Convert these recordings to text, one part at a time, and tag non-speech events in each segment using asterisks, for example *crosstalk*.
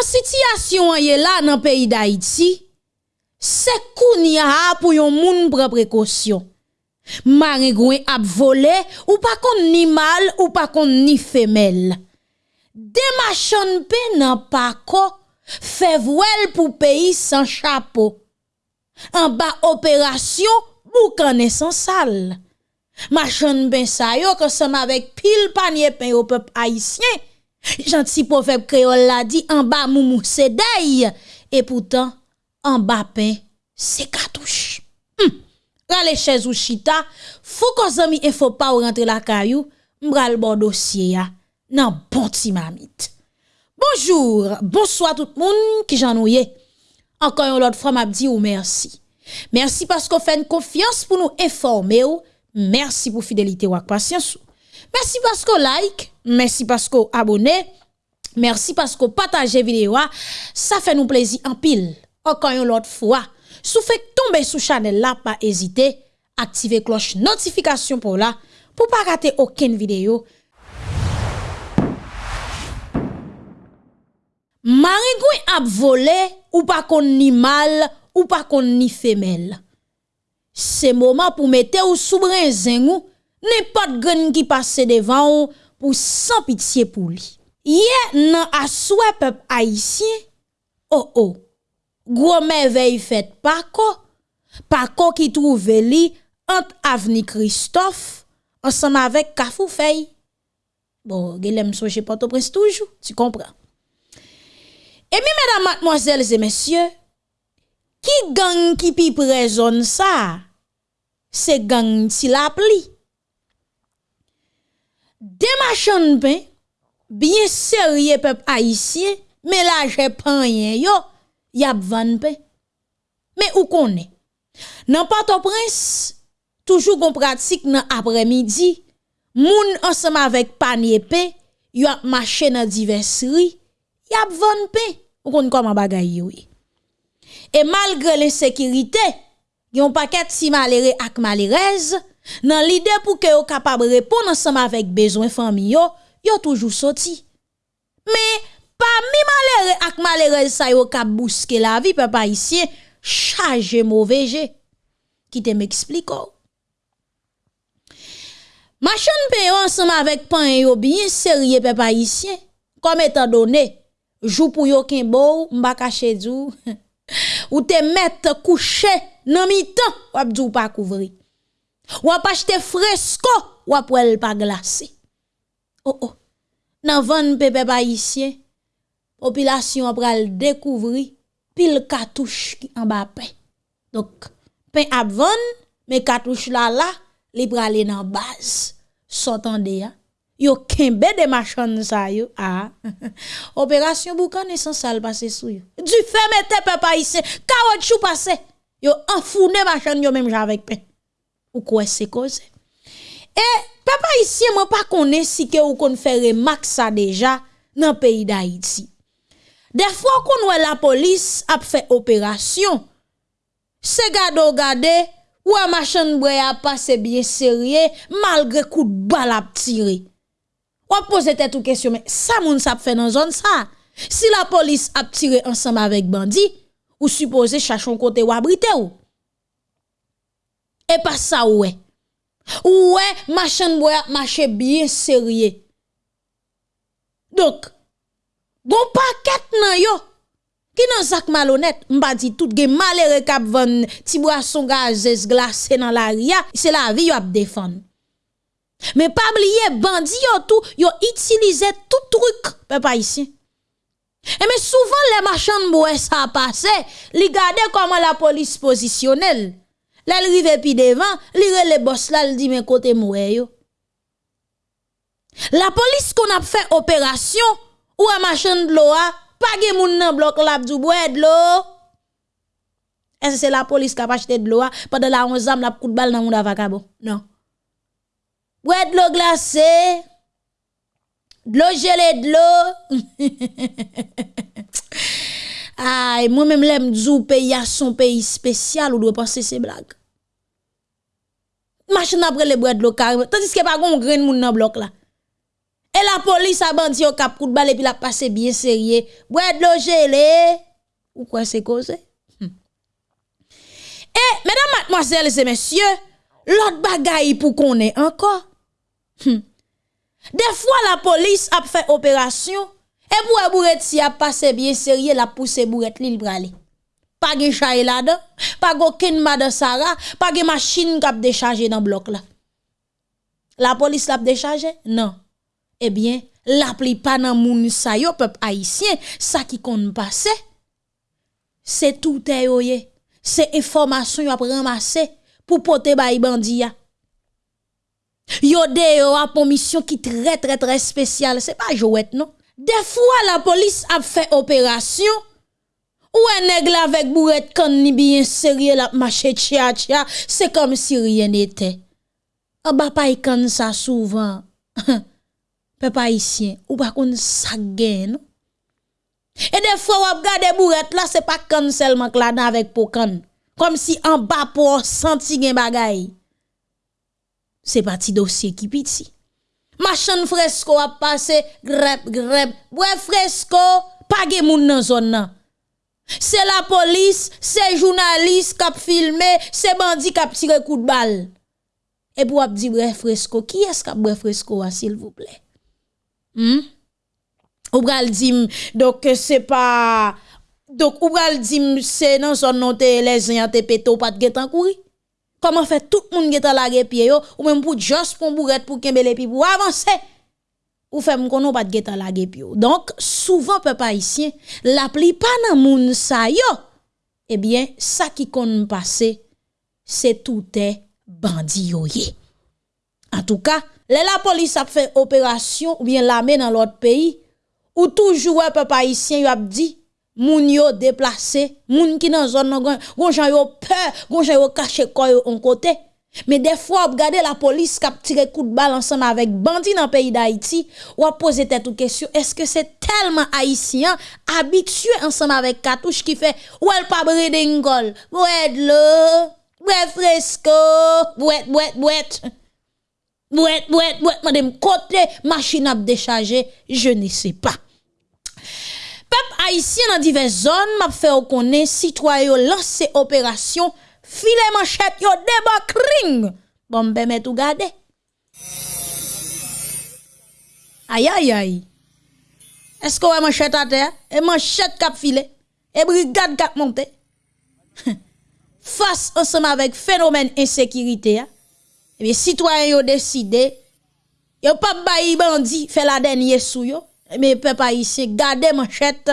Jan sityasyon an ye la nan peyi da iti, se koun ya apou yon moun pre prekosyon. Mare gwen ap vole ou pa kon ni mal ou pa kon ni femel. Dema pe nan pa pako, fevwel pou peyi san chapo. An ba operasyon bou kane san sal. Machan ben sa yo kosam avek pil panye pen yo pep haisyen. Janti pofeb kreol la di, an ba moumou se dey, e poutan, an ba pen se katouche. Hmm. Rale chez ou chita, fou ko zami e fo pa ou rentre la kayou, mbral bon dosye ya nan bonti mamit. Bonjour, bonsoir tout moun ki jan ouye. Ankan yon lot fwa map di ou mersi. Mersi pasko fèn konfians pou nou informe ou, mersi pou fidelite wak pasyans ou. Mersi pasko like, mersi pasko abone, mersi pasko pataje videwa, sa fè nou plezi an pil. Ankan yon lot fwa. Sou fèk tombe sou chanel la pa ezite, aktive kloche notifikasyon pou la, pou pa rate oken video. Marigou ap vole ou pa kon ni mal ou pa kon ni femel. Se mouman pou mete ou soubre zengou, Nèpot gen ki pase devan ou pou san pitiye pou li. Ye nan aswe pep Haitien, oh oh, gwo men vey fet pako, pako ki trouve li ant avni Kristof, ansan avek kafou fey. Bon, gelem soje pato pres toujou, tu kompran. E mi, mèdam, matmoazèl, zè mèsyè, ki gang ki pi prezon sa, se gang ti la pli. Demachan pen, bien serye pep haisyen, me la je panyen yo, yap van ben. Me ou konen? Nan pato prins, toujou kon pratik nan apre midi, moun ansama vek panye pe, yo ap mache nan diversri, yap van ben. Ou konen koman bagay yo e? E malgre le sekirite, yon paket si malere ak malerez, Nan l'idée pour que yo capable répondre ensemble avec besoin famille yo, yo toujours sorti. Mais parmi malheureux ak malheureux ça yo cap bousquer la vie papa ici charge mauvais jeu. Qui te m'explique Machan payo ensemble avec pan e yo bien sérieux papa ici comme étant donné jou pou yo ken bo mba kache djou *laughs* ou te mettre couché nan mi-temps ou pa couvrir Wap achete fresko, wap wèl pa glase. Oh oh, nan van pepe pa isye, popilasyon pral dekouvri pil katouche ki an ba pen. Dok, pen ap van, me katouche la la, li prale nan baz. Sotande ya. yo kembe de machan sa yo, ah, *laughs* opérasyon boucan essentiel passé sou yo. Du fait mette papa ici, caoutchouc passé, yo enfourné machan yo même avec pain. ou quoi c'est cause et papa ici moi pas connaît si que ou qu'on fait remarque ça déjà dans pays d'Haïti des fois qu'on voit la police a fait opération c'est gado gade ou a machin bray a passé bien sérieux malgré coup de balle a tiré on pose tête ou question mais ça moun ça fait dans zone ça si la police a tiré ensemble avec bandit ou supposé chercher un côté ou abriter ou? Pa sa wè? Wè machan bre ap mache biye serye? Dok, Gon paket nan yo, ki nan zak malonet, mba di tout gen malere kap van tibwa son gazes glase nan la ria, se la vi yo ap defan. Men pa bliye bandi yo tou, yo itilize tout truk pe pa isi. E men souvan le machan mbouè sa pase, li gade koman la polis posisyonel. La li rive pi devan, li re le bos la li di men kote mbouè yo. La polis kon ap fe operasyon, Ou a machan dlo a, pa ge moun nan blok lap djou bwe dlo. E se se la polis kap achete dlo a, pa de la onzam lap kout bal nan moun avakabo. Non. Bwe dlo glase, dlo jele dlo. Ay, mwen men mlem djou peyi a son peyi spesyal ou dwe panse se blag. Machan apre le bwe dlo karime, tandis ke pa goun gren moun nan blok la. Et la police a bandi au cap coup de balle et puis la passé bien sérieux. Bois de l'eau gelée. Ou quoi c'est causé? Hmm. Et, mesdames, mademoiselles et messieurs, l'autre bagaille pour qu'on ait encore. Hmm. Des fois, la police a fait opération et pour bourrette si a passé bien sérieux, la pousse bourrette li brale. Pas de chay là-dedans, pas aucun madame Sarah, pas de machine qui a déchargé dans le bloc là. La police l'a déchargé? Non. Eh bien, la pli pas dans moun sa yo peuple haïtien, ça qui compte passer. C'est tout est C'est information yo a ramasser pour porter bay bandi Yo de yo a pour mission qui très très très spéciale, c'est pas jouette non? Des fois la police a fait opération Ou en nèg la avec bourrette kan ni bien sérieux la marché tchia tchia, c'est comme si rien n'était. En bas pas quand ça souvent. *laughs* Peuple haïtien, ou pas qu'on ça gagne. Et des fois ou regarder bourrette là, c'est pas kan seulement la dan avec pokan. Comme si en bas pour senti gen bagay. C'est parti dossier qui piti. Machan fresco a passé grep grep. Ouais fresco, pas gen moun nan zone nan. Se la polis, se jounalist kap filme, se bandi kap tire kou de bal. E pou ap di bre fresko, ki es kap bre fresko a sil vouple? Hmm? Ou bral dim, dok se pa... Dok ou bral dim se nan son non te les yon te peto pat getan kouri? Koman fe tout moun getan lage pie yo, ou men pou jos pou mbouret pou kembe le pi pou avanse? Ou fait m'kono pas de getan la pied Donc souvent peuple haïtien la pas nan moun sa yo. Eh bien, ça qui kon passer c'est tout est bandi yo ye. En tout cas, la police a fait opération ou bien l'armée dans l'autre pays, ou toujours peuple haïtien y a dit, moun yo déplacé, moun qui dans zone gon jan yo peur, gon jan yo caché quoi en côté. Mais des fois, regardez la police qui a tiré coup de balle ensemble avec bandits dans le pays d'Haïti, ou a posé toute question, est-ce que c'est tellement haïtien, habitué ensemble avec cartouche qui fait, ou elle pas bredingol, ouais le, ouais fresco, ouais, ouais, ouais. Bouet, bouet, bouet, madame, côté machine à décharger, je ne sais pas. Peuple haïtien dans diverses zones m'a fait connaître citoyen lancé opération filet manchette yo ring. Bon ben met tout garder. Aïe aïe aïe. Est-ce qu'on a manchette à terre et manchette cap filet et brigade cap monté. *laughs* Face ensemble avec phénomène insécurité eh bien citoyens ont décidé yo pas bayi bandi fait la dernière sou yo mais peuple haïtien garder manchette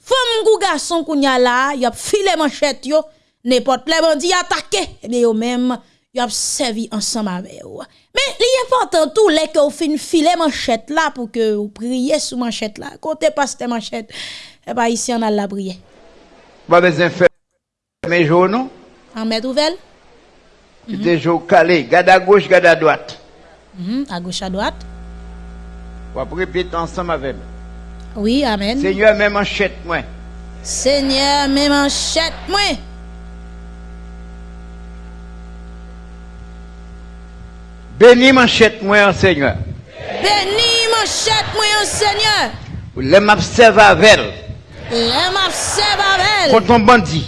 femme ou garçon kounya là y a filé manchette yo n'importe les bandits attaqué et eh bien yo même y a servi ensemble avec yo mais l'important tout les que fin filer manchette là pour que vous priez sous manchette là côté pasteur manchette et pas ici on a la prière pas besoin faire mes journaux en mettre nouvelle Mm -hmm. calé, garde à gauche, garde à droite. Mm À gauche, à droite. On va répéter ensemble avec moi. Oui, Amen. Seigneur, même manchette, moi. Seigneur, même manchette, moi. Bénis manchette, moi, Seigneur. Bénis manchette, moi, Seigneur. Les m'observe avec Les m'observe avec Contre un bandit.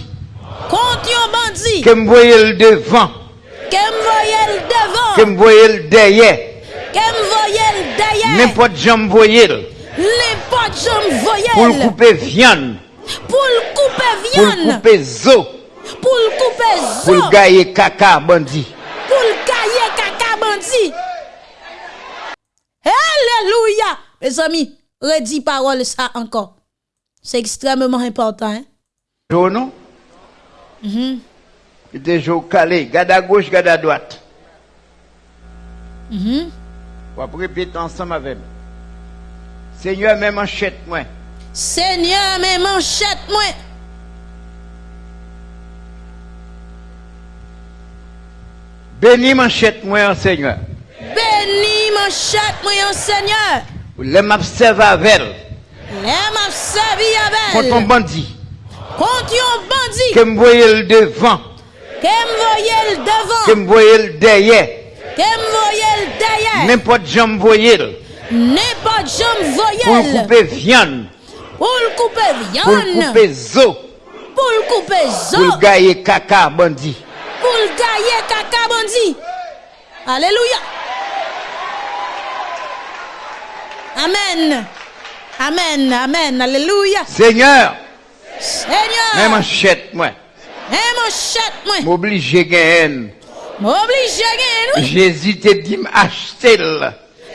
Contre un bandit. Que me voyez le devant. Qu'elle voyait devant. Que me voyait derrière. Qu'elle voyait derrière. N'importe jambe voyait. N'importe jambe voyait. Pour le couper viande. Pour le couper viande. Pour le couper zo. Pour le couper zo. Pour le gailler caca bandit. Pour le gailler caca bandit. Alléluia. Mes amis, redis parole ça encore. C'est extrêmement important. Hein? non? Mm -hmm. calé, garde à gauche, garde à droite. Mm On va répéter ensemble avec moi. Seigneur, mes manchettes, moi. Seigneur, mes manchettes, moi. Bénis manchette, moi, Seigneur. Bénis manchette, moi, Seigneur. Les m'observe avec Les m'observe avec Contre un bandit. Contre un bandit. Que me voyez le devant. Que me voyez le devant. Que me voyez le derrière. Que me voyez le derrière. N'importe jambe voyez. N'est pas jam Pour couper viande. Pour le couper Pour viande. couper zo. Pour le couper Pour zo. gailler caca bandit. Poul gaye kaka bandi. Alléluia. Amen. Amen. Amen. Alléluia. Seigneur. Seigneur. Même manchette, moi. Même manchette, moi. M'oblige gagne. M'oblige gagne. Jésus te dit m'acheter.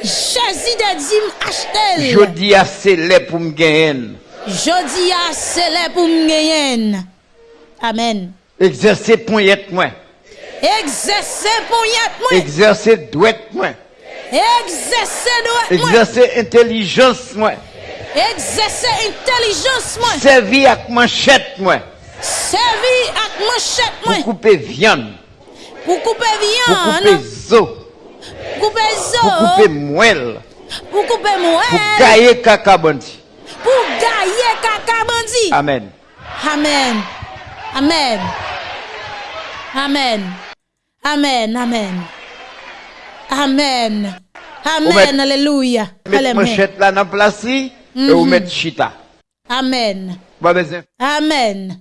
Jésus te dit m'acheter. Je dis à célèbre pour me gagner. Je dis à célèbre pour me gagner. Amen. Exercer poignette moi. Exercer poignette moi. Exercer douette moi. Exercer douette moi. Exercer intelligence moi. Exercer intelligence moi. Servir avec manchette moi. Servi avec manchette moi. Pour couper viande. Pour couper viande. Pour couper zo. Pour couper zo. Pour couper moelle. Pour couper moelle. Pour gailler caca bandit. Pour gailler caca bandit. Amen. Amen. Amen. Amen. Amen. Amen. Amen. Amen. Alléluia. Mettre manchette là dans la place et vous mettre chita. Amen. Amen. Amen.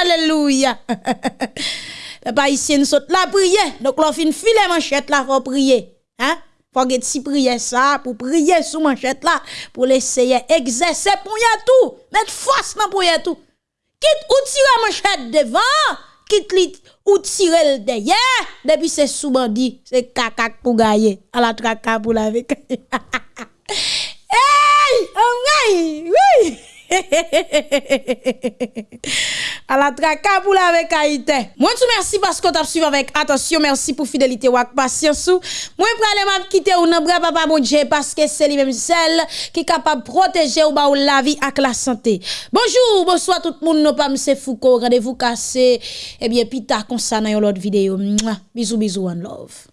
Alléluia. Papa ici nous saute la prière. Donc l'on fin filer manchette là faut prier. Hein? Faut que si prier ça pour prier sous manchette là pour l'essayer exercer pour y tout. Mettre force dans pour y tout. Quitte ou tirer manchette devant, quitte li ou tirer le derrière. Depuis c'est sous bandit, c'est caca pour gagner. À la traka pour la avec. Hey! Oh, oui! Oui! à la traka pour la avec Haïti. Moi tout merci parce qu'on t'a suivi avec attention, merci pour fidélité ou patience ou. Moi pralé m'a quitter ou nan bras papa bon Dieu parce que c'est lui même celle qui capable protéger ou ba ou la vie avec la santé. Bonjour, bonsoir tout le monde, non pas monsieur Foucault, rendez-vous cassé. Eh bien, pita comme ça dans l'autre vidéo. Bisous bisous and love.